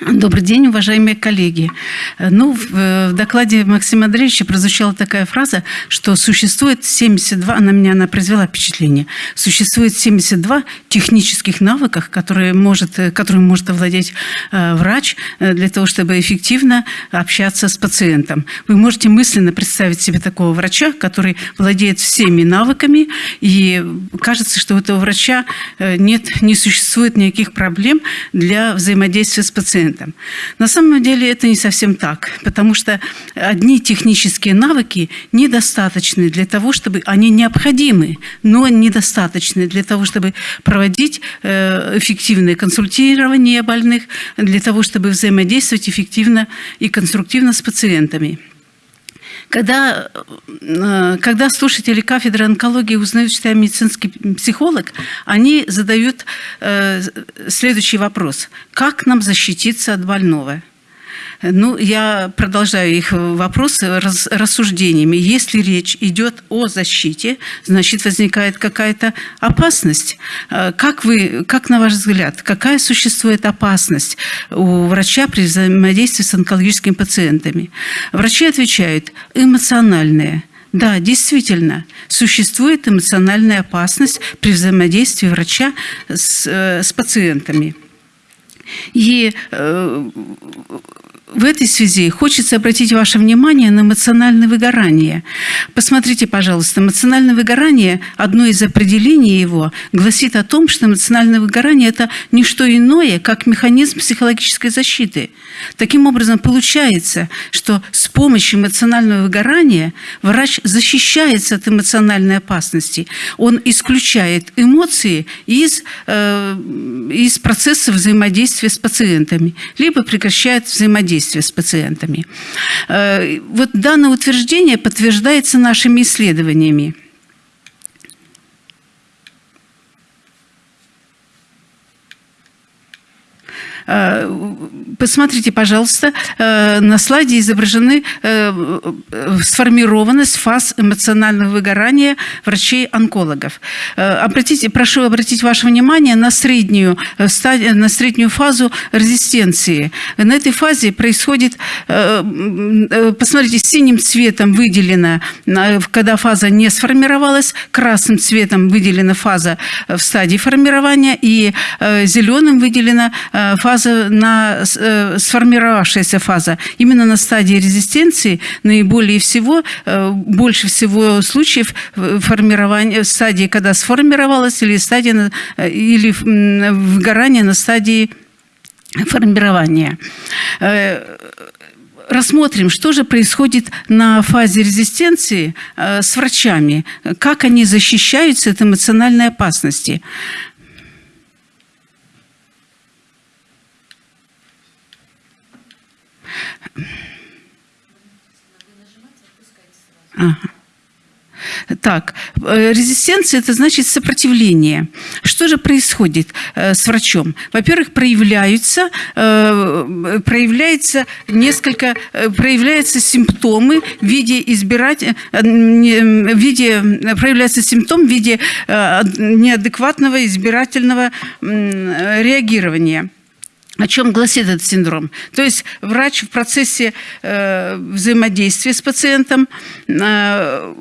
Добрый день, уважаемые коллеги. Ну, в, в докладе Максима Андреевича прозвучала такая фраза, что существует 72, она меня она произвела впечатление, существует 72 технических навыках, которые может, которым может овладеть э, врач э, для того, чтобы эффективно общаться с пациентом. Вы можете мысленно представить себе такого врача, который владеет всеми навыками, и кажется, что у этого врача э, нет, не существует никаких проблем для взаимодействия с пациентом пациентом. На самом деле это не совсем так, потому что одни технические навыки недостаточны для того, чтобы они необходимы, но недостаточны для того, чтобы проводить э, эффективное консультирование больных, для того, чтобы взаимодействовать эффективно и конструктивно с пациентами. Когда, э, когда слушатели кафедры онкологии узнают, что я медицинский психолог, они задают э, следующий вопрос. Как нам защититься от больного? Ну, я продолжаю их вопросы рас, рассуждениями. Если речь идет о защите, значит, возникает какая-то опасность. А, как, вы, как на ваш взгляд, какая существует опасность у врача при взаимодействии с онкологическими пациентами? Врачи отвечают, эмоциональная. Да, действительно, существует эмоциональная опасность при взаимодействии врача с, э, с пациентами. И э, в этой связи хочется обратить ваше внимание на эмоциональное выгорание. Посмотрите, пожалуйста, эмоциональное выгорание, одно из определений его, гласит о том, что эмоциональное выгорание – это не что иное, как механизм психологической защиты. Таким образом, получается, что с помощью эмоционального выгорания врач защищается от эмоциональной опасности. Он исключает эмоции из, э, из процесса взаимодействия с пациентами, либо прекращает взаимодействие взаимодействия с пациентами. Э, вот данное утверждение подтверждается нашими исследованиями. Посмотрите, пожалуйста, э, на слайде изображены э, сформированность фаз эмоционального выгорания врачей-онкологов. Обратите, прошу обратить ваше внимание на среднюю, на среднюю фазу резистенции. На этой фазе происходит, посмотрите, синим цветом выделена, когда фаза не сформировалась, красным цветом выделена фаза в стадии формирования и зеленым выделена фаза фаза, на э, сформировавшаяся фаза, именно на стадии резистенции наиболее всего, э, больше всего случаев формирования, стадии, когда сформировалась, или стадия, э, или выгорание на стадии формирования рассмотрим, что же происходит на фазе резистенции с врачами, как они защищаются от эмоциональной опасности. Ага. Так, э, резистенция – это значит сопротивление. Что же происходит э, с врачом? Во-первых, проявляются, э, проявляется несколько, проявляются симптомы в виде избирать, в виде, проявляется симптом в виде неадекватного избирательного реагирования. О чем гласит этот синдром? То есть врач в процессе э, взаимодействия с пациентом, э,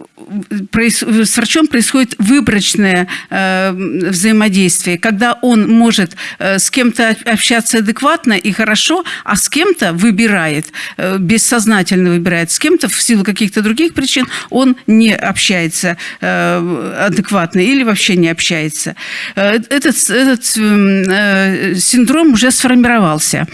проис, с врачом происходит выборочное э, взаимодействие, когда он может э, с кем-то общаться адекватно и хорошо, а с кем-то выбирает, э, бессознательно выбирает, с кем-то в силу каких-то других причин он не общается э, адекватно или вообще не общается. Э, этот, этот э, синдром уже сформирован сформировался.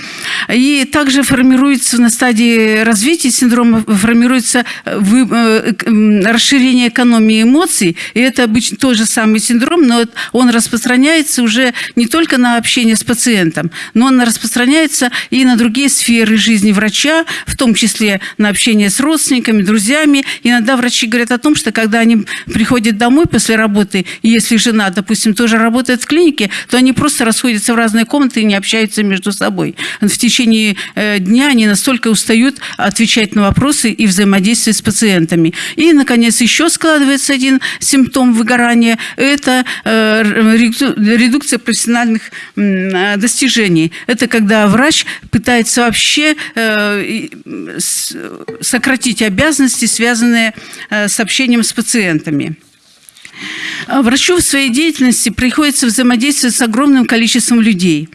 И также формируется на стадии развития синдрома, формируется э, э, расширение экономии эмоций. И это обычно тот же самый синдром, но он распространяется уже не только на общение с пациентом, но он распространяется и на другие сферы жизни врача, в том числе на общение с родственниками, друзьями. Иногда врачи говорят о том, что когда они приходят домой после работы, и если жена, допустим, тоже работает в клинике, то они просто расходятся в разные комнаты и не общаются между между собой. В течение э, дня они настолько устают отвечать на вопросы и взаимодействовать с пациентами. И, наконец, еще складывается один симптом выгорания – это э, редукция профессиональных достижений. Это когда врач пытается вообще сократить обязанности, связанные с общением с пациентами. А врачу в своей деятельности приходится взаимодействовать с огромным количеством людей.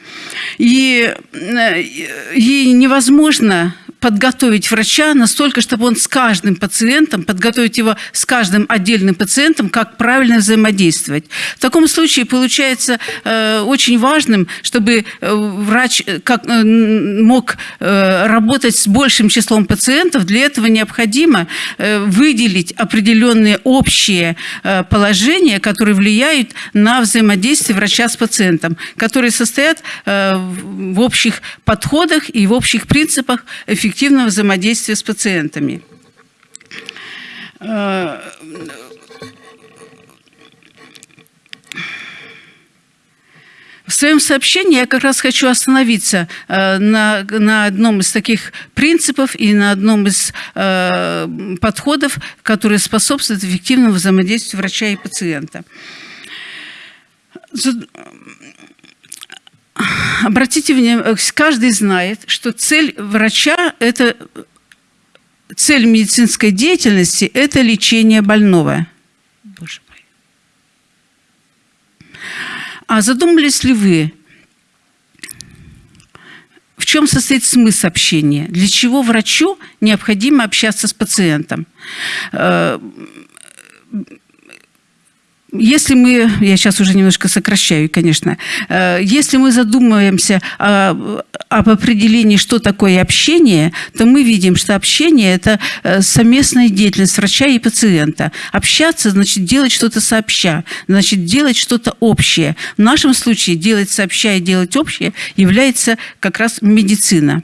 И, э, и невозможно подготовить врача настолько, чтобы он с каждым пациентом, подготовить его с каждым отдельным пациентом, как правильно взаимодействовать. В таком случае получается э, очень важным, чтобы э, врач э, как, э, мог э, работать с большим числом пациентов. Для этого необходимо э, выделить определенные общие э, положения, которые влияют на взаимодействие врача с пациентом, которые состоят э, в общих подходах и в общих принципах эффективности эффективного взаимодействия с пациентами. Э, в своем сообщении я как раз хочу остановиться э, на, на одном из таких принципов и на одном из э, подходов, которые способствуют эффективному взаимодействию врача и пациента. Обратите внимание, каждый знает, что цель врача – это цель медицинской деятельности – это лечение больного. Боже мой. А задумались ли вы, в чем состоит смысл общения? Для чего врачу необходимо общаться с пациентом? Э, если мы, я сейчас уже немножко сокращаю, конечно, э, если мы задумываемся об определении, что такое общение, то мы видим, что общение – это э, совместная деятельность врача и пациента. Общаться – значит делать что-то сообща, значит делать что-то общее. В нашем случае делать сообща и делать общее является как раз медицина.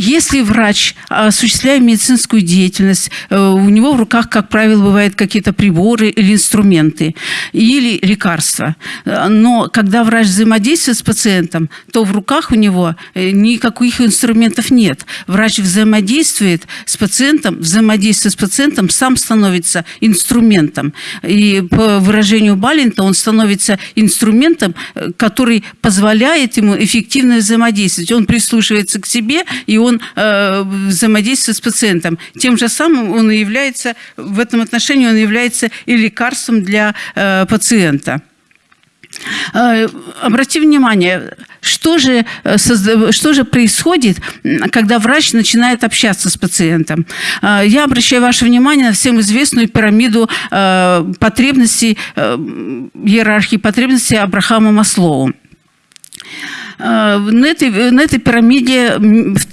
Если врач, осуществляя медицинскую деятельность, э, у него в руках, как правило, бывают какие-то приборы или инструменты, или лекарства. Но когда врач взаимодействует с пациентом, то в руках у него э, никаких инструментов нет. Врач взаимодействует с пациентом, взаимодействует с пациентом, сам становится инструментом. И по выражению Балента он становится инструментом, э, который позволяет ему эффективно взаимодействовать. Он прислушивается к себе и он э, взаимодействует с пациентом. Тем же самым он является, в этом отношении он является и лекарством для э, пациента. Э, обрати внимание, что же, э, что же происходит, когда врач начинает общаться с пациентом. Э, я обращаю ваше внимание на всем известную пирамиду потребностей, иерархии потребностей Абрахама Маслоу. Э, на этой, на этой пирамиде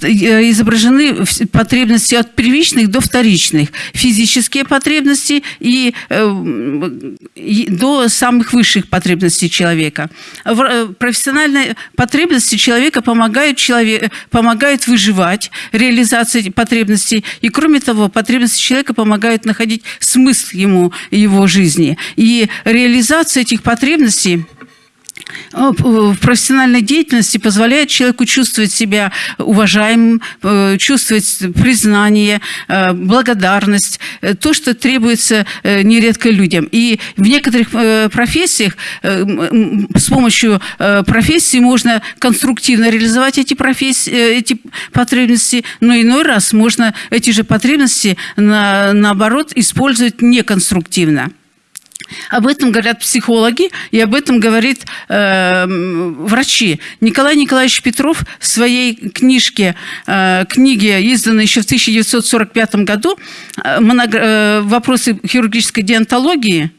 э, изображены потребности от первичных до вторичных. Физические потребности и, э, и до самых высших потребностей человека. Профессиональные потребности человека помогают, человек, помогают выживать, реализации потребностей. И кроме того, потребности человека помогают находить смысл ему, его жизни. И реализация этих потребностей в профессиональной деятельности позволяет человеку чувствовать себя уважаемым, э, чувствовать признание, э, благодарность, э, то, что требуется нередко людям. И в некоторых профессиях с помощью профессии можно конструктивно реализовать эти, профессии, эти потребности, но иной раз можно эти же потребности, на, наоборот, использовать неконструктивно. Об этом говорят психологи, и об этом говорит э, врачи. Николай Николаевич Петров в своей книжке, э, книге, изданной еще в 1945 году, э, э, «Вопросы хирургической диантологии»,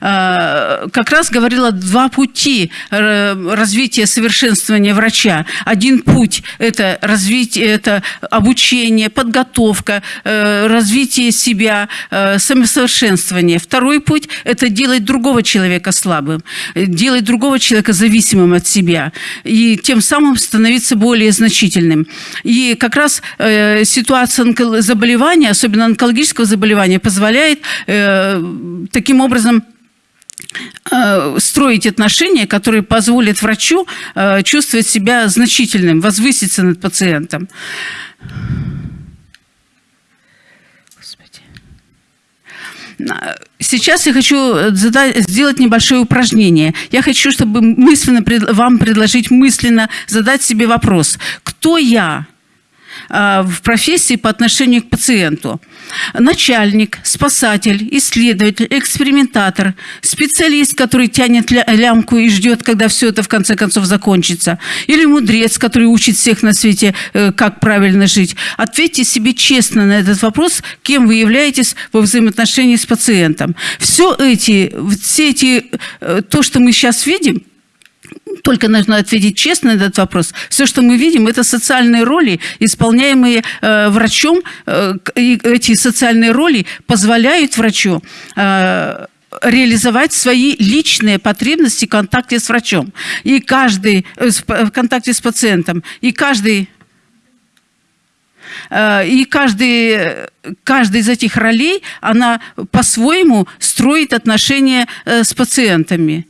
как раз говорила два пути э, развития совершенствования врача. Один путь – это развитие, это обучение, подготовка, э, развитие себя, самосовершенствование. Второй путь – это делать другого человека слабым, делать другого человека зависимым от себя и тем самым становиться более значительным. И как раз ситуация заболевания, особенно онкологического заболевания, позволяет таким образом э, строить отношения, которые позволят врачу э, чувствовать себя значительным, возвыситься над пациентом. Сейчас я хочу задать, сделать небольшое упражнение. Я хочу, чтобы мысленно вам предложить мысленно задать себе вопрос. Кто я? А, в профессии по отношению к пациенту. Начальник, спасатель, исследователь, экспериментатор, специалист, который тянет лямку и ждет, когда все это в конце концов закончится. Или мудрец, который учит всех на свете, э, как правильно жить. Ответьте себе честно на этот вопрос, кем вы являетесь во взаимоотношении с пациентом. Все эти, все эти, э, то, что мы сейчас видим, только нужно ответить честно на этот вопрос. Все, что мы видим, это социальные роли, исполняемые э, врачом. Э, эти социальные роли позволяют врачу э, реализовать свои личные потребности в контакте с врачом. И каждый, э, в контакте с пациентом. И каждый Э, и каждый, каждый из этих ролей, она по-своему строит отношения э, с пациентами.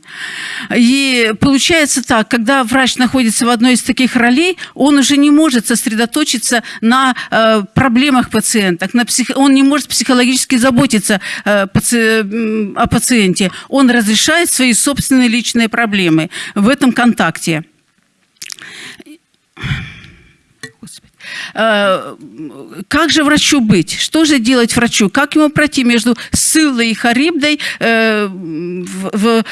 И получается так, когда врач находится в одной из таких ролей, он уже не может сосредоточиться на э, проблемах пациентов, на псих... он не может психологически заботиться о пациенте. Он разрешает свои собственные личные проблемы в этом контакте. Э, как же врачу быть? Что же делать врачу? Как ему пройти между Сылой и Харибдой э, в,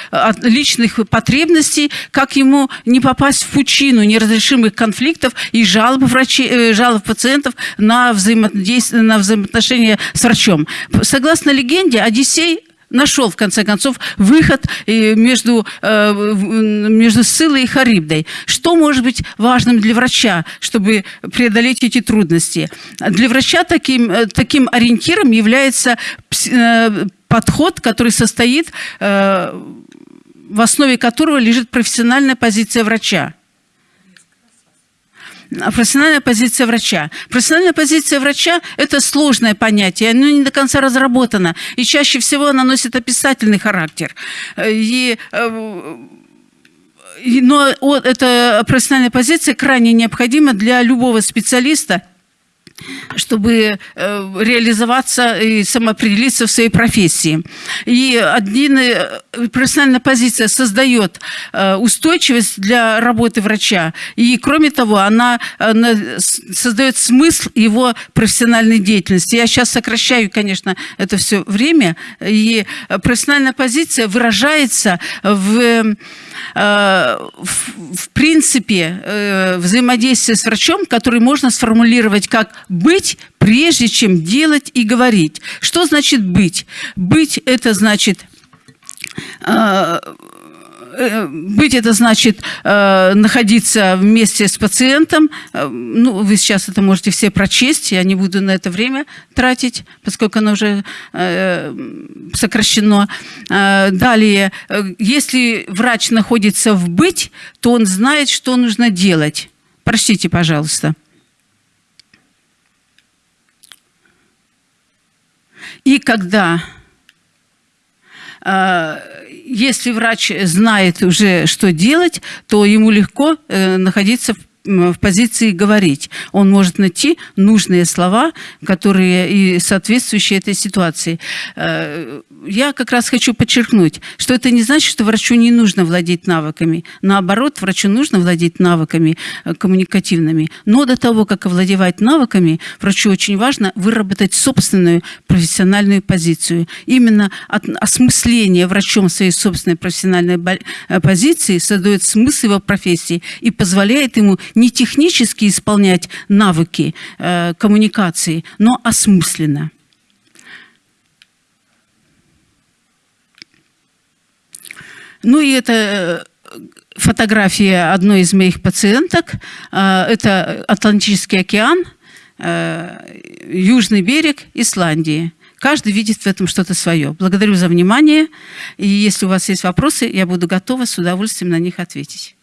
личных потребностей? Как ему не попасть в пучину неразрешимых конфликтов и жалоб, врачей, э, жалоб пациентов на, взаимодействие, на взаимоотношения с врачом? Согласно легенде, Одиссей нашел, в конце концов, выход между, э, между Сылой и Харибдой. Что может быть важным для врача, чтобы преодолеть эти трудности? Для врача таким, э, таким ориентиром является э, подход, который состоит, в основе которого лежит профессиональная позиция врача профессиональная позиция врача. Профессиональная позиция врача – это сложное понятие, оно не до конца разработано, и чаще всего оно носит описательный характер. И э, но эта профессиональная позиция крайне необходима для любого специалиста, чтобы э, реализоваться и самоопределиться в своей профессии. И один, э, профессиональная позиция создает э, устойчивость для работы врача. И, кроме того, она, она создает смысл его профессиональной деятельности. Я сейчас сокращаю, конечно, это все время. И профессиональная позиция выражается в в принципе взаимодействие с врачом, который можно сформулировать как быть, прежде чем делать и говорить. Что значит быть? Быть – это значит э, э, быть это значит э, находиться вместе с пациентом. Э, ну, вы сейчас это можете все прочесть, я не буду на это время тратить, поскольку оно уже э, сокращено. Э, далее, э, если врач находится в быть, то он знает, что нужно делать. Прочтите, пожалуйста. И когда, если врач знает уже, что делать, то ему легко э, находиться в в позиции говорить. Он может найти нужные слова, которые и соответствующие этой ситуации. Э, я как раз хочу подчеркнуть, что это не значит, что врачу не нужно владеть навыками. Наоборот, врачу нужно владеть навыками э, коммуникативными. Но до того, как овладевать навыками, врачу очень важно выработать собственную профессиональную позицию. Именно от осмысления врачом своей собственной профессиональной э, позиции создает смысл его профессии и позволяет ему не технически исполнять навыки э, коммуникации, но осмысленно. Ну и это э, фотография одной из моих пациенток. Э, это Атлантический океан, э, южный берег Исландии. Каждый видит в этом что-то свое. Благодарю за внимание. И если у вас есть вопросы, я буду готова с удовольствием на них ответить.